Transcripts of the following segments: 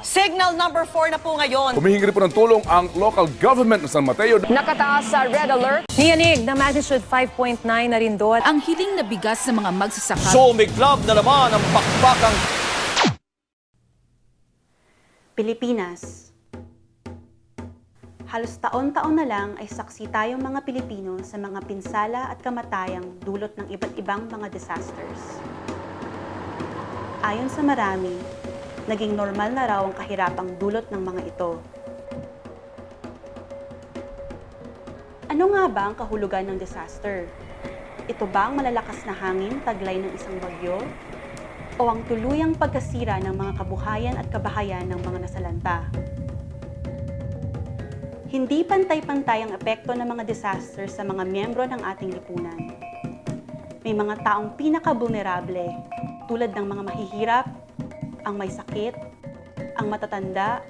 Signal number 4 na po ngayon. Humihingi po ng tulong ang local government ng San Mateo. Nakataas sa red alert. Niyanig na magnitude 5.9 na rin doon. Ang hiling na bigas sa mga magsasaka Sumiklab na naman ang pakpakang Pilipinas. Halos taon-taon na lang ay saksi tayong mga Pilipino sa mga pinsala at kamatayang dulot ng iba't ibang mga disasters. Ayon sa marami, naging normal na raw ang kahirapang dulot ng mga ito. Ano nga ba ang kahulugan ng disaster? Ito ba ang malalakas na hangin taglay ng isang bagyo? o ang tuluyang pagkasira ng mga kabuhayan at kabahayan ng mga nasalanta. Hindi pantay-pantay ang epekto ng mga disaster sa mga miyembro ng ating lipunan. May mga taong pinaka-vulnerable tulad ng mga mahihirap, ang may sakit, ang matatanda,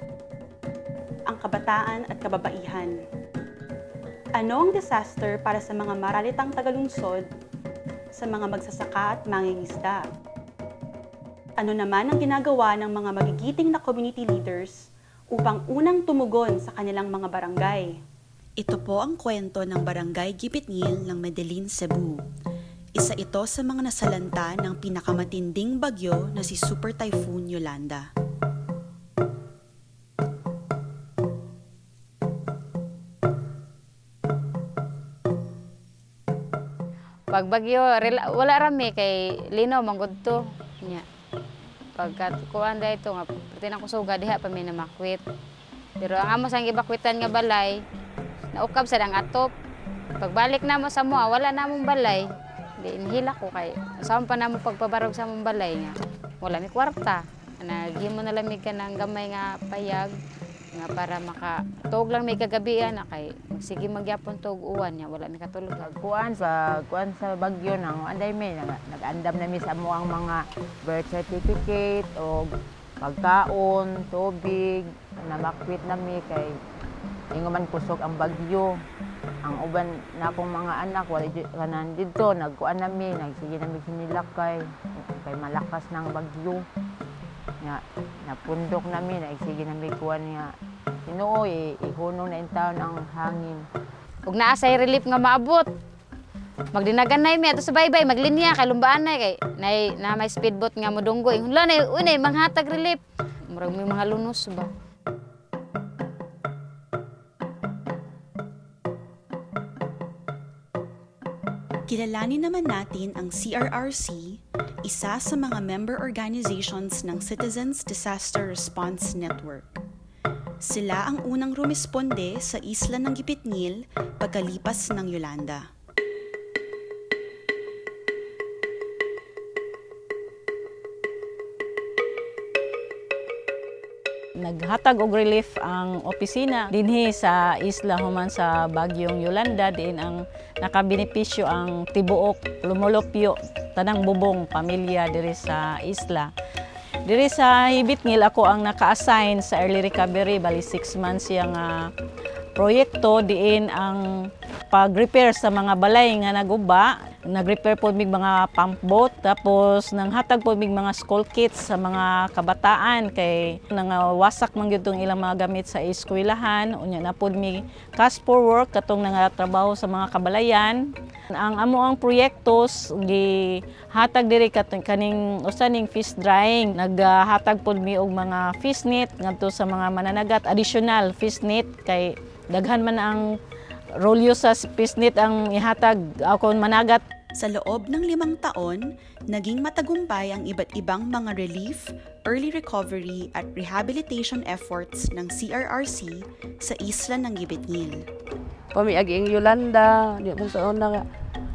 ang kabataan at kababaihan. Ano ang disaster para sa mga maralitang tagalungsod, sa mga magsasaka at mangingisda? ano naman ang ginagawa ng mga magigiting na community leaders upang unang tumugon sa kanilang mga barangay. Ito po ang kwento ng Barangay Gipitngil ng Medellin, Cebu. Isa ito sa mga nasalanta ng pinakamatinding bagyo na si Super Typhoon Yolanda. Pag bagyo, wala rami kay linaw manggod to. Nya. Pagkat kuan da ito nga pati na kusuga diha pa may namakwit. Pero ang amo sang ibakwitan nga balay, naukab sa dang atop. Pagbalik na mo sa mua, wala na mong balay. Di inhila ko kay saan pa namo pagpabarog sa mong balay nga. Wala mi kwarta. Naghimo na lamig ka ng gamay nga payag nga para maka tuog lang may kagabian na kay sige magyapon tuog uwan niya wala mi katulog kuan sa kuan sa bagyo nang anday mi nag, nag-andam na mi sa mo ang mga birth certificate o pagkaon, tubig, namakwit na mi kay ingo man kusog ang bagyo. Ang uban na akong mga anak wala kanan dito nagkuan na mi nagsige na mi hinilakay kay malakas ng bagyo. Nga napundok na mi nagsige na mi kuan nga eh, ihunong na in taon ang hangin. ug naa say relief nga maabot magdinagan na mi ato sa baybay maglinya kay lumbaan na kay nay na may speedboat nga modunggo hunla na unay manghatag relief murag may mga lunos ba Kilalanin naman natin ang CRRC, isa sa mga member organizations ng Citizens Disaster Response Network. Sila ang unang rumisponde sa isla ng Gipitngil pagkalipas ng Yolanda. Naghatag og relief ang opisina dinhi sa isla human sa Bagyong Yolanda diin ang nakabenepisyo ang tibuok lumulupyo tanang bubong pamilya diri sa isla. Diri sa Hibitngil ako ang naka-assign sa early recovery bali 6 months yang ah, proyekto diin ang pag-repair sa mga balay nga naguba. Nag-repair po mig mga pump boat tapos nanghatag po mig mga school kits sa mga kabataan kay nangawasak man gyud ilang mga gamit sa eskwelahan. Unya na pod mi cash for work katong nangatrabaho sa mga kabalayan ang amo ang proyektos gi hatag diri kaning usaning fish drying. Naghatag pod mi og mga fish net ngadto sa mga mananagat. Additional fish net kay daghan man ang rolyo sa fish net ang ihatag ako managat. Sa loob ng limang taon, naging matagumpay ang iba't ibang mga relief, early recovery at rehabilitation efforts ng CRRC sa isla ng Gibitngil. pamiagi ang Yolanda, di mo sa una nga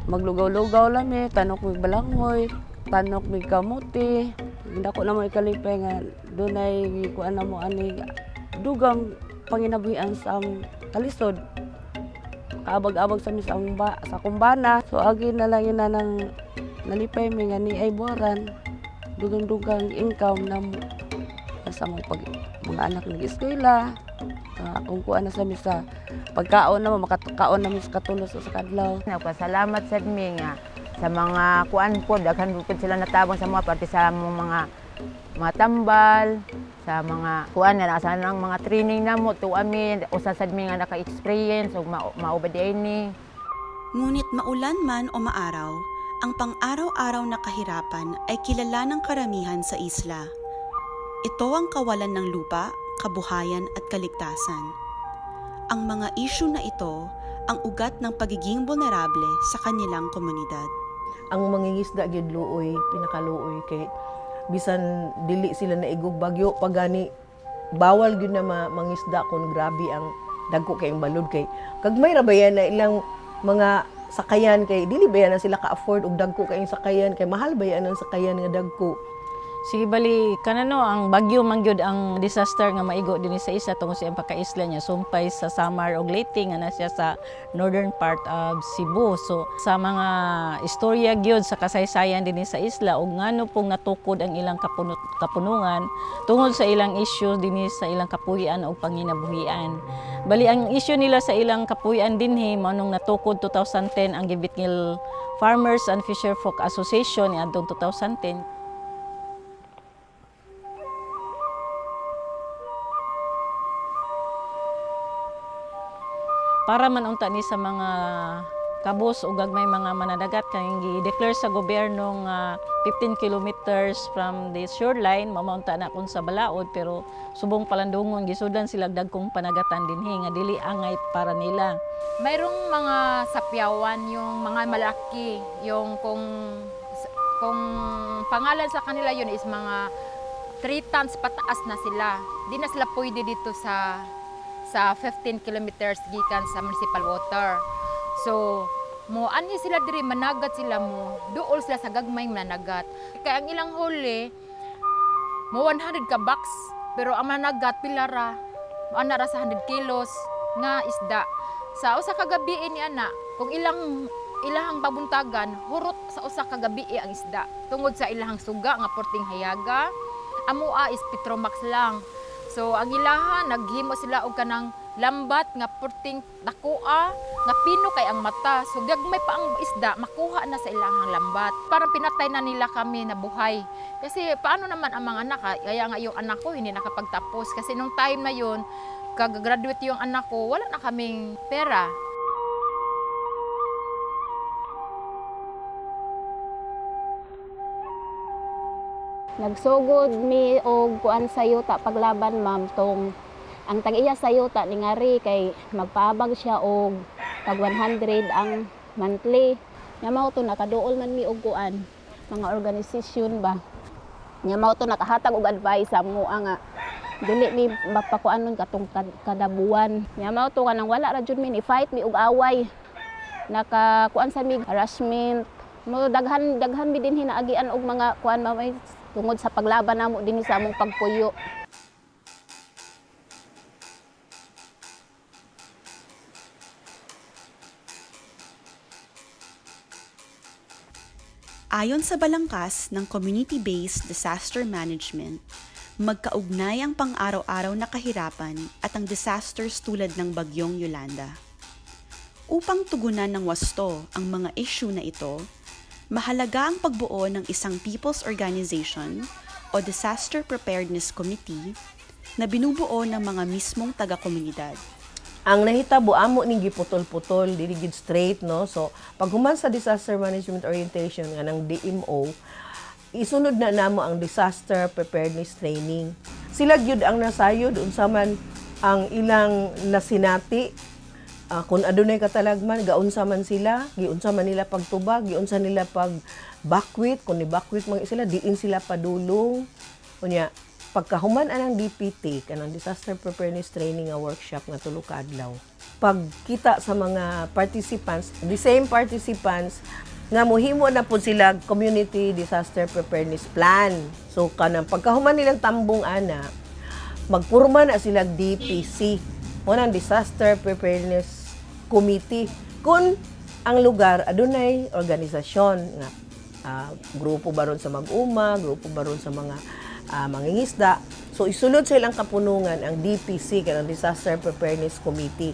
maglugaw-lugaw lang mi, tanok mi balangoy, tanok mi kamuti. Hindi ko na mo ikalipay nga dunay kuan na mo ani dugang panginabuhian sa among kalisod. Kaabag-abag sa mis ang ba, sa kumbana. So agi na lang ina nang nalipay mi nga ni ay buwaran. Dugang-dugang income na mo sa mga pag mga anak nag-eskwela. Uh, kung kuan na sa misa pagkaon na mo makakaon na sa katulos sa kadlaw Nagpasalamat sa mi nga sa mga kuan po daghan po sila natabang sa mga parte sa mga mga tambal sa mga kuan na sa nang mga training na mo to ami usa sad mi nga naka-experience ug ma maubad ni. Ngunit maulan man o maaraw, ang pang-araw-araw na kahirapan ay kilala ng karamihan sa isla. Ito ang kawalan ng lupa, kabuhayan at kaligtasan. Ang mga isyu na ito ang ugat ng pagiging vulnerable sa kanilang komunidad. ang mangingisda gyud luoy pinakaluoy kay bisan dili sila naigog bagyo pagani bawal gyud na ma- mangisda kun grabe ang dagko kay ang balod kay kag may rabayan na ilang mga sakayan kay dili ba na sila ka-afford og dagko kay sakayan kay mahal ba yan ang sakayan nga dagko Sige bali kanano ang bagyo man gyud ang disaster nga maigo dinhi sa isa tungod sa pagkaisla niya sumpay sa Samar ug Leyte nga na siya sa northern part of Cebu. So sa mga istorya gyud sa kasaysayan dinhi sa isla ug ngano pong natukod ang ilang kapunot, kapunungan tungod sa ilang issue dinhi sa ilang kapuy-an ug panginabuhian. Bali ang issue nila sa ilang kapuy-an dinhi mao nung natukod 2010 ang Gibitngil Farmers and Fisher Folk Association niadtong 2010 para man unta ni sa mga kabus o gagmay mga manadagat kay gi-declare sa gobyerno nga 15 kilometers from the shoreline mamaunta na kun sa balaod pero subong palandungon gisudlan sila dagkong panagatan dinhi nga dili angay para nila Mayroong mga sapyawan, yung mga malaki, yung kung kung pangalan sa kanila yun is mga 3 tons pataas na sila. Di na sila pwede dito sa sa 15 kilometers gikan sa municipal water. So, mo ani sila diri managat sila mo. Duol sila sa gagmay managat. Kaya ang ilang huli mo 100 ka box pero ang managat pilara ana ra sa 100 kilos nga isda. Sa usa ka gabi ni ana, kung ilang ilahang pabuntagan, hurot sa usa ka gabi ang isda. Tungod sa ilahang suga nga porting hayaga, amua is Petromax lang. So ang ilaha naghimo sila og kanang lambat nga porting dakoa nga pino kay ang mata. So gagmay pa ang isda makuha na sa ilahang lambat. Parang pinatay na nila kami na buhay. Kasi paano naman ang mga anak? ha? Kaya nga yung anak ko hindi nakapagtapos kasi nung time na yon kag-graduate yung anak ko, wala na kaming pera. Nagsugod mi og kuan sa yuta paglaban ma'am tong ang tag-iya sa yuta ni ngari kay magpaabag siya og tag 100 ang monthly. Nya mao to nakaduol man mi og kuan mga organisasyon ba. Nya mao to nakahatag og advice sa mo nga dili mi mapakuanon katong kad- kada buwan. Nya mao to kanang wala ra jud mi ni fight mi og away. Naka kuan sa mi harassment mo daghan daghan mi din hinaagian og mga kuan mamay tungod sa paglaban namo dinhi sa among pagpuyo. Ayon sa balangkas ng Community-Based Disaster Management, magkaugnay ang pang-araw-araw na kahirapan at ang disasters tulad ng bagyong Yolanda. Upang tugunan ng wasto ang mga issue na ito, mahalaga ang pagbuo ng isang people's organization o Disaster Preparedness Committee na binubuo ng mga mismong taga-komunidad. ang nahitabo amo ning giputol-putol dili gid straight no so pag human sa disaster management orientation nga ng DMO isunod na namo ang disaster preparedness training sila gyud ang nasayod unsa man ang ilang nasinati Ah, kung adunay katalagman gaunsa man sila giunsa man nila pagtubag giunsa nila pag bakwit kung ni bakwit man sila diin sila padulong. Unya pagkahuman anang DPT kanang disaster preparedness training nga workshop nga tulo ka adlaw. Pagkita sa mga participants the same participants nga mohimo na po sila community disaster preparedness plan. So kanang pagkahuman nilang tambong ana magpurma na sila DPC unang disaster preparedness committee kung ang lugar adunay organisasyon nga ah, grupo baron sa mag-uma, grupo baron sa mga ah, mangingisda. So isulod sa ilang kapunungan ang DPC kanang Disaster Preparedness Committee.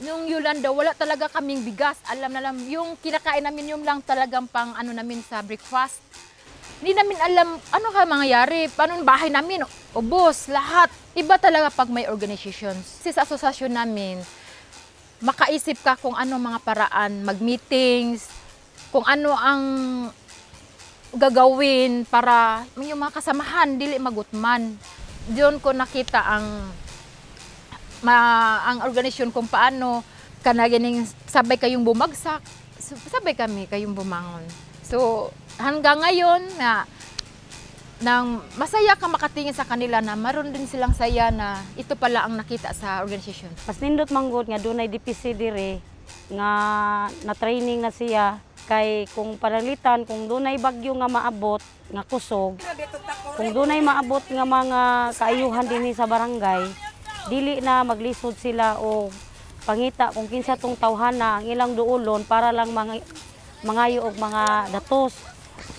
Yung Yolanda, wala talaga kaming bigas. Alam na lang, yung kinakain namin yung lang talagang pang ano namin sa breakfast. Hindi namin alam ano ka mangyayari, paano bahay namin. Ubos, lahat. Iba talaga pag may organizations. Kasi sa asosasyon namin, makaisip ka kung ano mga paraan, mag-meetings, kung ano ang gagawin para yung mga kasamahan dili magutman. Diyon ko nakita ang ma, ang organisasyon kung paano kanaganing sabay kayong bumagsak, sabay kami kayong bumangon. So hanggang ngayon na nang masaya ka makatingin sa kanila na maroon din silang saya na ito pala ang nakita sa organisasyon. Pas nindot manggod nga dunay DPC dire nga na training na siya kay kung panalitan kung dunay bagyo nga maabot nga kusog kung dunay maabot nga mga kaayuhan dinhi sa barangay dili na maglisod sila o pangita kung kinsa tong tawhana ang ilang duolon para lang mga mangayo og mga datos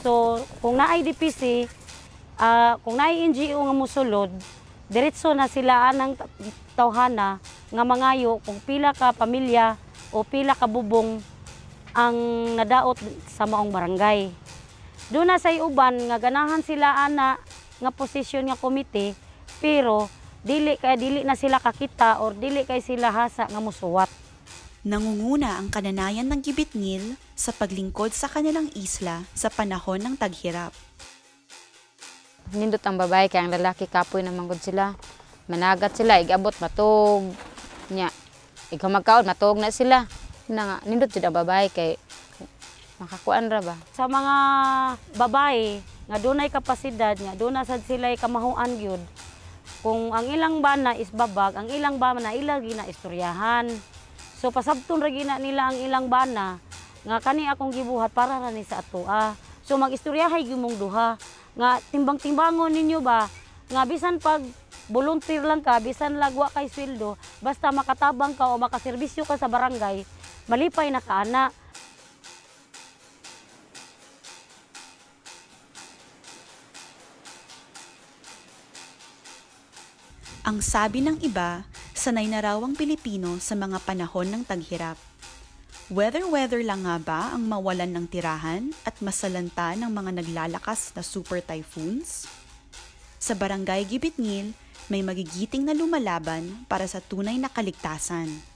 so kung naay DPC ah, kung naay NGO nga musulod diretso na sila anang tawhana nga mangayo kung pila ka pamilya o pila ka bubong ang nadaot sa maong barangay. Doon na say uban nga ganahan sila ana nga posisyon nga komite pero dili kay dili na sila kakita or dili kay sila hasa nga musuwat. Nangunguna ang kananayan ng Gibitngil sa paglingkod sa kanilang isla sa panahon ng taghirap. Nindot ang babae kay ang lalaki kapoy naman gud sila. Managat sila, igabot matog. Nya, ikaw magkaon matog na sila. Na nga, nindot jud ang babae kay makakuan ra ba. Sa mga babae nga dunay kapasidad nga doon na sad sila kamahuan gyud. Kung ang ilang bana is babag, ang ilang bana ilagi na istoryahan. So pasabton ra gina nila ang ilang bana nga kani akong gibuhat para ra ni sa atoa. So magistoryahay gyud mong duha nga timbang-timbangon ninyo ba nga bisan pag volunteer lang ka, bisan lagwa kay sweldo, basta makatabang ka o makaserbisyo ka sa barangay, malipay na ka ana. Ang sabi ng iba, sanay na raw ang Pilipino sa mga panahon ng taghirap. Weather-weather lang nga ba ang mawalan ng tirahan at masalanta ng mga naglalakas na super typhoons? Sa barangay Gibitngil, may magigiting na lumalaban para sa tunay na kaligtasan.